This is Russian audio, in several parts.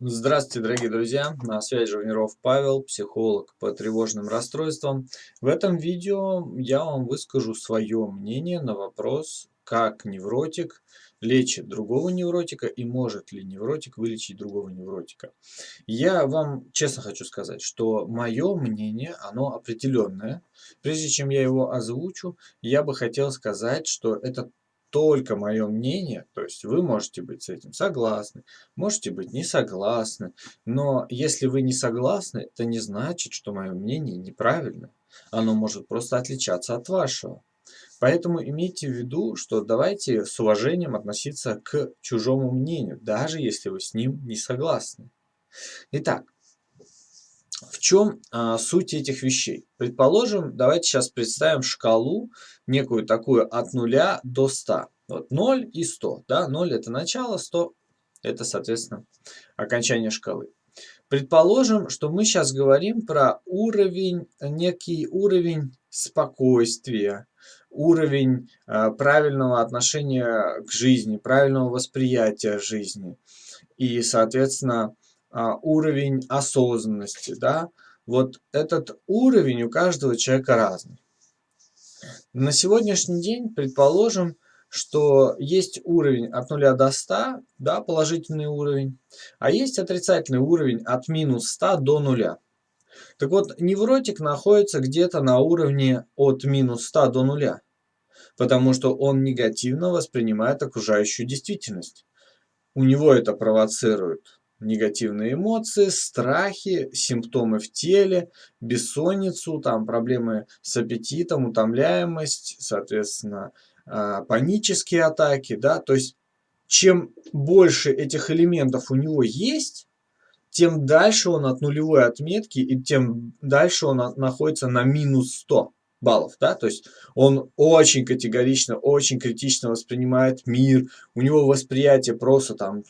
Здравствуйте, дорогие друзья! На связи Жовниров Павел, психолог по тревожным расстройствам. В этом видео я вам выскажу свое мнение на вопрос, как невротик лечит другого невротика и может ли невротик вылечить другого невротика. Я вам честно хочу сказать, что мое мнение, оно определенное. Прежде чем я его озвучу, я бы хотел сказать, что это только мое мнение, то есть вы можете быть с этим согласны, можете быть не согласны, но если вы не согласны, это не значит, что мое мнение неправильно. Оно может просто отличаться от вашего. Поэтому имейте в виду, что давайте с уважением относиться к чужому мнению, даже если вы с ним не согласны. Итак, в чем а, суть этих вещей? Предположим, давайте сейчас представим шкалу, некую такую от 0 до 100. Вот 0 и 100. Да? 0 это начало, 100 это, соответственно, окончание шкалы. Предположим, что мы сейчас говорим про уровень, некий уровень спокойствия, уровень э, правильного отношения к жизни, правильного восприятия жизни. И, соответственно, а, уровень осознанности, да, вот этот уровень у каждого человека разный. На сегодняшний день, предположим, что есть уровень от 0 до 100, да, положительный уровень, а есть отрицательный уровень от минус 100 до 0. Так вот, невротик находится где-то на уровне от минус 100 до 0, потому что он негативно воспринимает окружающую действительность. У него это провоцирует негативные эмоции, страхи, симптомы в теле, бессонницу, там проблемы с аппетитом, утомляемость, соответственно, а, панические атаки, да, то есть чем больше этих элементов у него есть, тем дальше он от нулевой отметки и тем дальше он находится на минус 100 баллов, да, то есть он очень категорично, очень критично воспринимает мир, у него восприятие просто там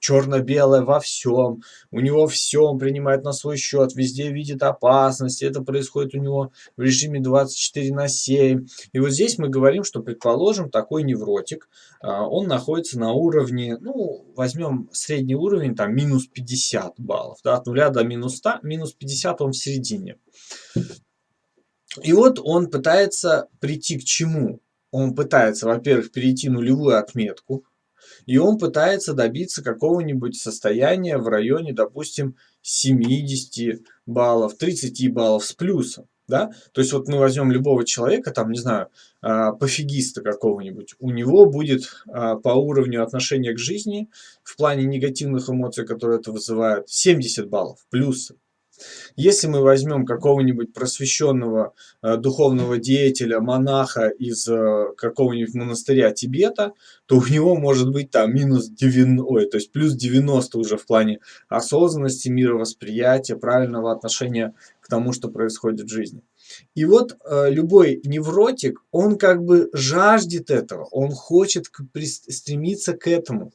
черно-белое во всем, у него все он принимает на свой счет, везде видит опасность, это происходит у него в режиме 24 на 7. И вот здесь мы говорим, что, предположим, такой невротик, а, он находится на уровне, ну, возьмем средний уровень, там, минус 50 баллов, да, от 0 до минус 100, минус 50 он в середине. И вот он пытается прийти к чему? Он пытается, во-первых, перейти нулевую отметку, и он пытается добиться какого-нибудь состояния в районе, допустим, 70 баллов, 30 баллов с плюсом. Да? То есть вот мы возьмем любого человека, там, не знаю, а, пофигиста какого-нибудь, у него будет а, по уровню отношения к жизни в плане негативных эмоций, которые это вызывает, 70 баллов плюсом. Если мы возьмем какого-нибудь просвещенного э, духовного деятеля, монаха из э, какого-нибудь монастыря Тибета, то у него может быть там минус 90, ой, то есть плюс 90 уже в плане осознанности, мировосприятия, правильного отношения к тому, что происходит в жизни. И вот э, любой невротик, он как бы жаждет этого, он хочет к, стремиться к этому.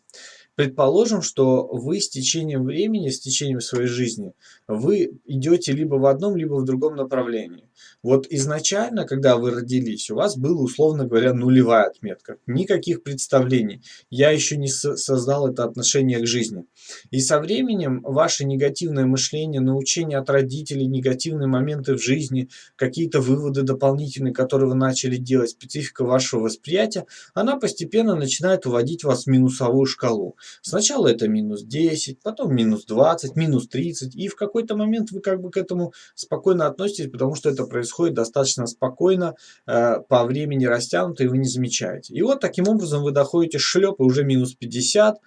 Предположим, что вы с течением времени, с течением своей жизни, вы идете либо в одном, либо в другом направлении. Вот изначально, когда вы родились, у вас была, условно говоря, нулевая отметка. Никаких представлений. Я еще не создал это отношение к жизни. И со временем ваше негативное мышление, научение от родителей, негативные моменты в жизни, какие-то выводы дополнительные, которые вы начали делать, специфика вашего восприятия, она постепенно начинает уводить вас в минусовую шкалу. Сначала это минус 10, потом минус 20, минус 30. И в какой-то момент вы как бы к этому спокойно относитесь, потому что это происходит достаточно спокойно, э, по времени растянуто, и вы не замечаете. И вот таким образом вы доходите шлеп, и уже минус 50,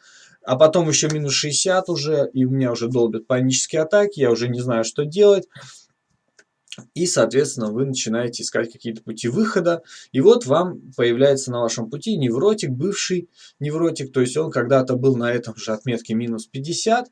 а потом еще минус 60 уже, и у меня уже долбят панические атаки, я уже не знаю, что делать. И, соответственно, вы начинаете искать какие-то пути выхода. И вот вам появляется на вашем пути невротик, бывший невротик. То есть он когда-то был на этом же отметке минус 50.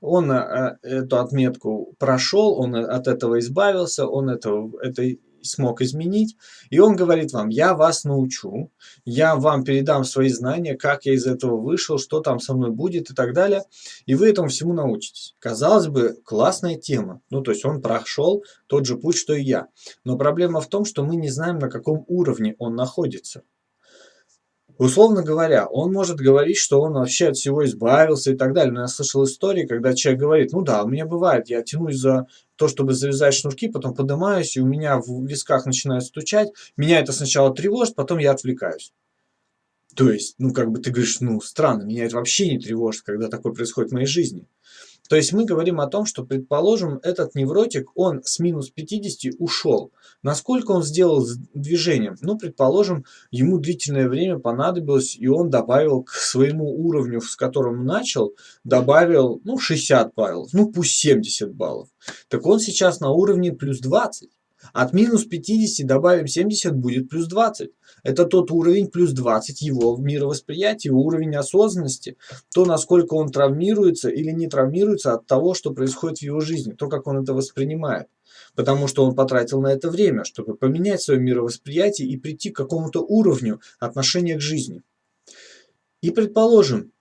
Он э, эту отметку прошел, он от этого избавился, он это, это смог изменить. И он говорит вам, я вас научу, я вам передам свои знания, как я из этого вышел, что там со мной будет и так далее. И вы этому всему научитесь. Казалось бы, классная тема. Ну, то есть он прошел тот же путь, что и я. Но проблема в том, что мы не знаем, на каком уровне он находится. Условно говоря, он может говорить, что он вообще от всего избавился и так далее. Но я слышал истории, когда человек говорит, ну да, у меня бывает, я тянусь за то, чтобы завязать шнурки, потом поднимаюсь, и у меня в висках начинает стучать. Меня это сначала тревожит, потом я отвлекаюсь. То есть, ну как бы ты говоришь, ну странно, меня это вообще не тревожит, когда такое происходит в моей жизни. То есть мы говорим о том, что, предположим, этот невротик, он с минус 50 ушел. Насколько он сделал движение? Ну, предположим, ему длительное время понадобилось, и он добавил к своему уровню, с которым начал, добавил, ну, 60 баллов, ну, пусть 70 баллов. Так он сейчас на уровне плюс 20. От минус 50 добавим 70, будет плюс 20. Это тот уровень плюс 20 его мировосприятия, уровень осознанности, то, насколько он травмируется или не травмируется от того, что происходит в его жизни, то, как он это воспринимает. Потому что он потратил на это время, чтобы поменять свое мировосприятие и прийти к какому-то уровню отношения к жизни. И предположим,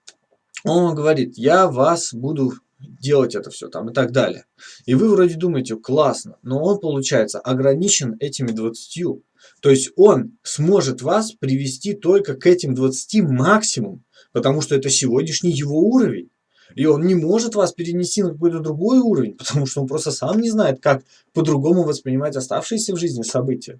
он говорит, я вас буду делать это все там и так далее. И вы вроде думаете, классно, но он, получается, ограничен этими 20. То есть он сможет вас привести только к этим 20 максимум, потому что это сегодняшний его уровень. И он не может вас перенести на какой-то другой уровень, потому что он просто сам не знает, как по-другому воспринимать оставшиеся в жизни события.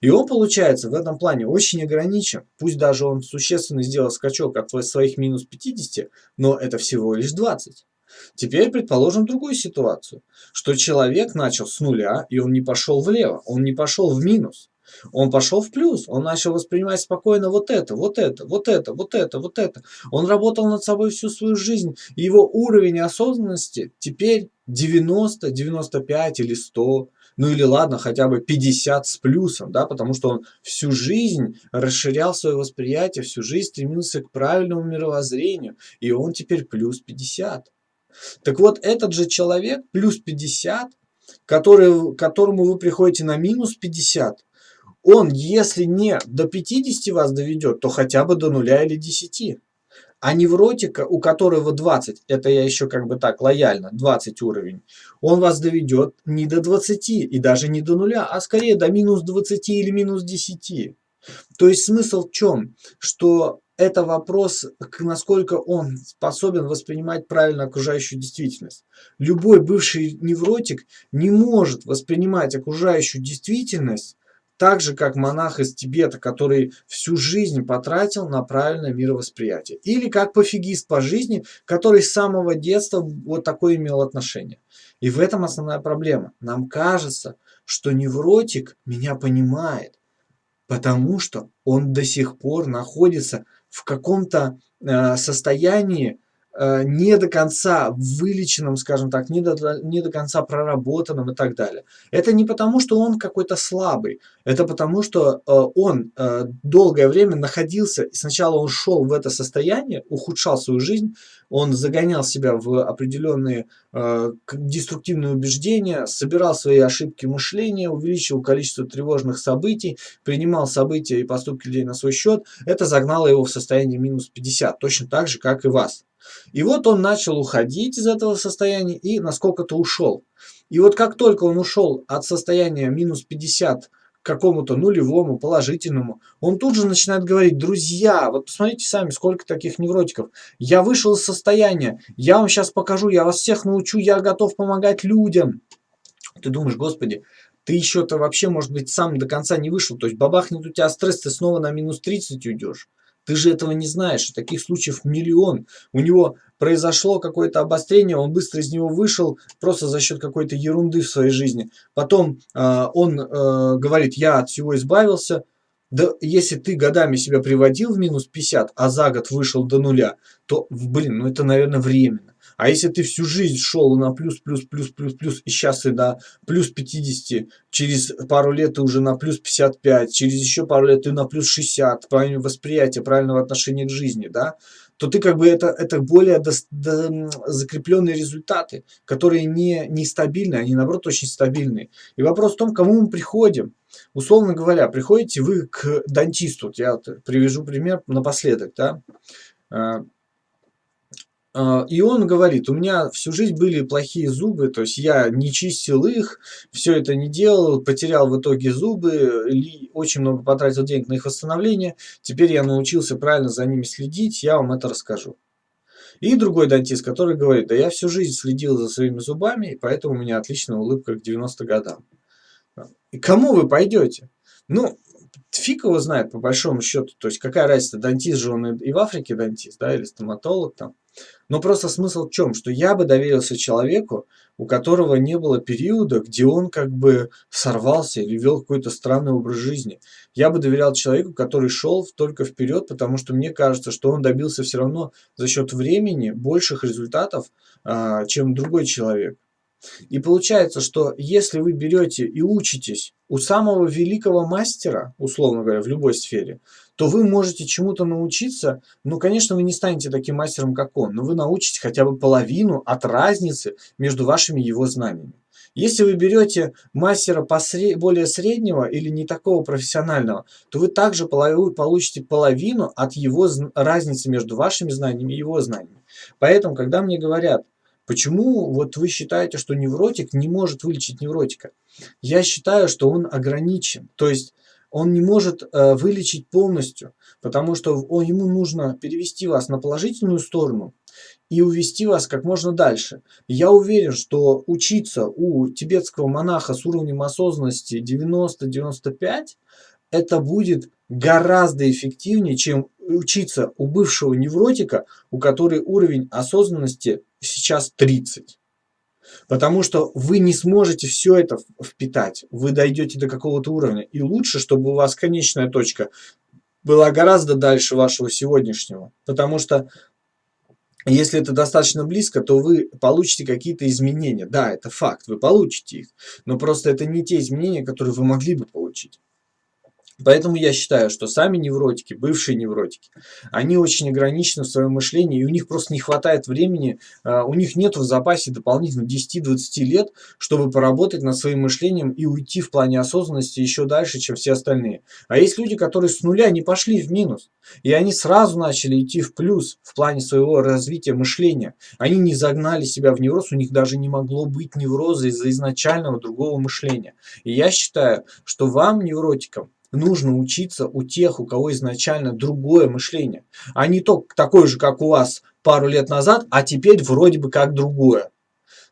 И он, получается, в этом плане очень ограничен. Пусть даже он существенно сделал скачок от своих минус 50, но это всего лишь 20. Теперь предположим другую ситуацию, что человек начал с нуля, и он не пошел влево, он не пошел в минус. Он пошел в плюс, он начал воспринимать спокойно вот это, вот это, вот это, вот это, вот это. Он работал над собой всю свою жизнь, и его уровень осознанности теперь 90, 95 или 100, ну или ладно, хотя бы 50 с плюсом, да, потому что он всю жизнь расширял свое восприятие, всю жизнь стремился к правильному мировоззрению, и он теперь плюс 50. Так вот, этот же человек, плюс 50, который, которому вы приходите на минус 50, он, если не до 50 вас доведет, то хотя бы до нуля или 10. А невротика, у которого 20, это я еще как бы так лояльно, 20 уровень, он вас доведет не до 20 и даже не до нуля, а скорее до минус 20 или минус 10. То есть смысл в чем? Что это вопрос, насколько он способен воспринимать правильно окружающую действительность. Любой бывший невротик не может воспринимать окружающую действительность так же, как монах из Тибета, который всю жизнь потратил на правильное мировосприятие. Или как пофигист по жизни, который с самого детства вот такое имел отношение. И в этом основная проблема. Нам кажется, что невротик меня понимает, потому что он до сих пор находится в каком-то э, состоянии не до конца вылеченном, скажем так, не до, не до конца проработанном и так далее. Это не потому, что он какой-то слабый, это потому, что э, он э, долгое время находился, сначала он шел в это состояние, ухудшал свою жизнь, он загонял себя в определенные э, деструктивные убеждения, собирал свои ошибки мышления, увеличивал количество тревожных событий, принимал события и поступки людей на свой счет. Это загнало его в состояние минус 50, точно так же, как и вас. И вот он начал уходить из этого состояния и насколько-то ушел. И вот как только он ушел от состояния минус 50 какому-то нулевому, положительному, он тут же начинает говорить, друзья, вот посмотрите сами, сколько таких невротиков. Я вышел из состояния, я вам сейчас покажу, я вас всех научу, я готов помогать людям. Ты думаешь, господи, ты еще-то вообще, может быть, сам до конца не вышел, то есть бабахнет у тебя стресс, ты снова на минус 30 уйдешь. Ты же этого не знаешь. Таких случаев миллион. У него произошло какое-то обострение, он быстро из него вышел просто за счет какой-то ерунды в своей жизни. Потом э, он э, говорит, я от всего избавился. Да если ты годами себя приводил в минус 50, а за год вышел до нуля, то, блин, ну это, наверное, временно. А если ты всю жизнь шел на плюс, плюс, плюс, плюс, плюс, и сейчас ты на плюс 50, через пару лет ты уже на плюс 55, через еще пару лет ты на плюс 60, правильное восприятие, правильного отношения к жизни, да, то ты как бы это, это более до, до, закрепленные результаты, которые не, не стабильны, они наоборот очень стабильные. И вопрос в том, к кому мы приходим. Условно говоря, приходите вы к дантисту, я привяжу пример напоследок, да, А, и он говорит, у меня всю жизнь были плохие зубы, то есть я не чистил их, все это не делал, потерял в итоге зубы, очень много потратил денег на их восстановление, теперь я научился правильно за ними следить, я вам это расскажу. И другой дантист, который говорит, да я всю жизнь следил за своими зубами, и поэтому у меня отличная улыбка к 90 годам. И кому вы пойдете? Ну, фиг его знает, по большому счету. То есть, какая разница, дантист же он и в Африке дантист, да, или стоматолог там. Но просто смысл в чем? Что я бы доверился человеку, у которого не было периода, где он как бы сорвался или вел какой-то странный образ жизни. Я бы доверял человеку, который шел только вперед, потому что мне кажется, что он добился все равно за счет времени больших результатов, а, чем другой человек. И получается, что если вы берете и учитесь у самого великого мастера, условно говоря, в любой сфере, то вы можете чему-то научиться. Ну, конечно, вы не станете таким мастером, как он, но вы научитесь хотя бы половину от разницы между вашими его знаниями. Если вы берете мастера посред... более среднего или не такого профессионального, то вы также получите половину от его разницы между вашими знаниями и его знаниями. Поэтому, когда мне говорят, Почему вот вы считаете, что невротик не может вылечить невротика? Я считаю, что он ограничен. То есть он не может э, вылечить полностью, потому что он, ему нужно перевести вас на положительную сторону и увести вас как можно дальше. Я уверен, что учиться у тибетского монаха с уровнем осознанности 90-95 это будет гораздо эффективнее, чем учиться у бывшего невротика, у которой уровень осознанности сейчас 30. Потому что вы не сможете все это впитать. Вы дойдете до какого-то уровня. И лучше, чтобы у вас конечная точка была гораздо дальше вашего сегодняшнего. Потому что если это достаточно близко, то вы получите какие-то изменения. Да, это факт, вы получите их. Но просто это не те изменения, которые вы могли бы получить. Поэтому я считаю, что сами невротики, бывшие невротики, они очень ограничены в своем мышлении, и у них просто не хватает времени, а, у них нет в запасе дополнительно 10-20 лет, чтобы поработать над своим мышлением и уйти в плане осознанности еще дальше, чем все остальные. А есть люди, которые с нуля не пошли в минус, и они сразу начали идти в плюс в плане своего развития мышления. Они не загнали себя в невроз, у них даже не могло быть невроза из-за изначального другого мышления. И я считаю, что вам, невротикам, нужно учиться у тех, у кого изначально другое мышление, а не то такое же, как у вас пару лет назад, а теперь вроде бы как другое.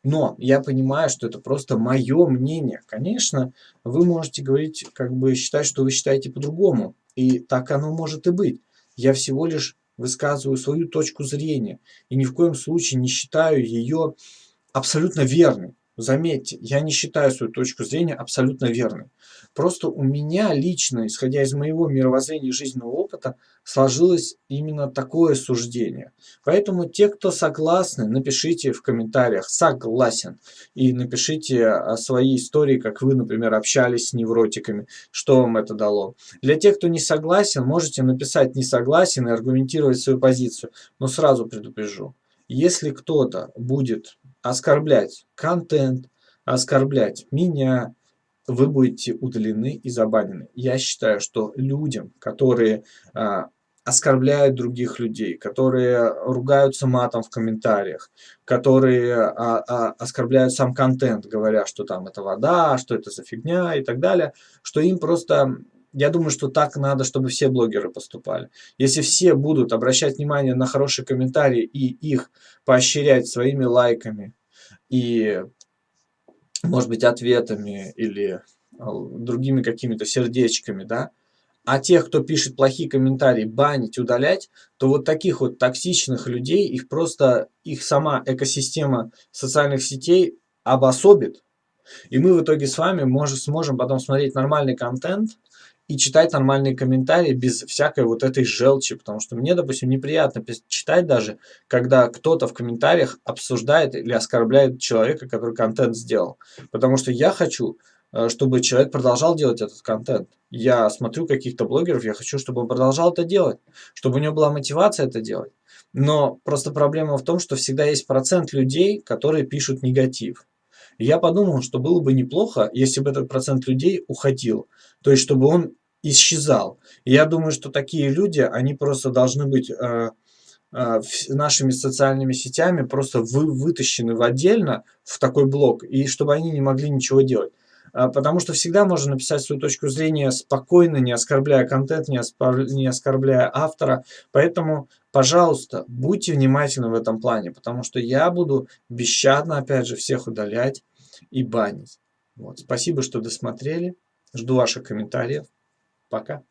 Но я понимаю, что это просто мое мнение. Конечно, вы можете говорить, как бы считать, что вы считаете по-другому. И так оно может и быть. Я всего лишь высказываю свою точку зрения. И ни в коем случае не считаю ее абсолютно верной. Заметьте, я не считаю свою точку зрения абсолютно верной. Просто у меня лично, исходя из моего мировоззрения и жизненного опыта, сложилось именно такое суждение. Поэтому те, кто согласны, напишите в комментариях «согласен» и напишите свои истории, как вы, например, общались с невротиками, что вам это дало. Для тех, кто не согласен, можете написать «не согласен» и аргументировать свою позицию. Но сразу предупрежу, если кто-то будет оскорблять контент, оскорблять меня, вы будете удалены и забанены. Я считаю, что людям, которые а, оскорбляют других людей, которые ругаются матом в комментариях, которые а, а, оскорбляют сам контент, говоря, что там это вода, что это за фигня и так далее, что им просто... Я думаю, что так надо, чтобы все блогеры поступали. Если все будут обращать внимание на хорошие комментарии и их поощрять своими лайками и может быть, ответами или а, другими какими-то сердечками, да, а тех, кто пишет плохие комментарии, банить, удалять, то вот таких вот токсичных людей, их просто, их сама экосистема социальных сетей обособит, и мы в итоге с вами можем, сможем потом смотреть нормальный контент, и читать нормальные комментарии без всякой вот этой желчи, потому что мне, допустим, неприятно читать даже, когда кто-то в комментариях обсуждает или оскорбляет человека, который контент сделал. Потому что я хочу, э, чтобы человек продолжал делать этот контент. Я смотрю каких-то блогеров, я хочу, чтобы он продолжал это делать, чтобы у него была мотивация это делать. Но просто проблема в том, что всегда есть процент людей, которые пишут негатив. Я подумал, что было бы неплохо, если бы этот процент людей уходил. То есть, чтобы он исчезал. Я думаю, что такие люди, они просто должны быть э, э, нашими социальными сетями просто вы, вытащены в отдельно в такой блок, и чтобы они не могли ничего делать. А, потому что всегда можно написать свою точку зрения спокойно, не оскорбляя контент, не, не оскорбляя автора. Поэтому, пожалуйста, будьте внимательны в этом плане, потому что я буду бесщадно, опять же, всех удалять и банить. Вот. Спасибо, что досмотрели. Жду ваших комментариев. Пока.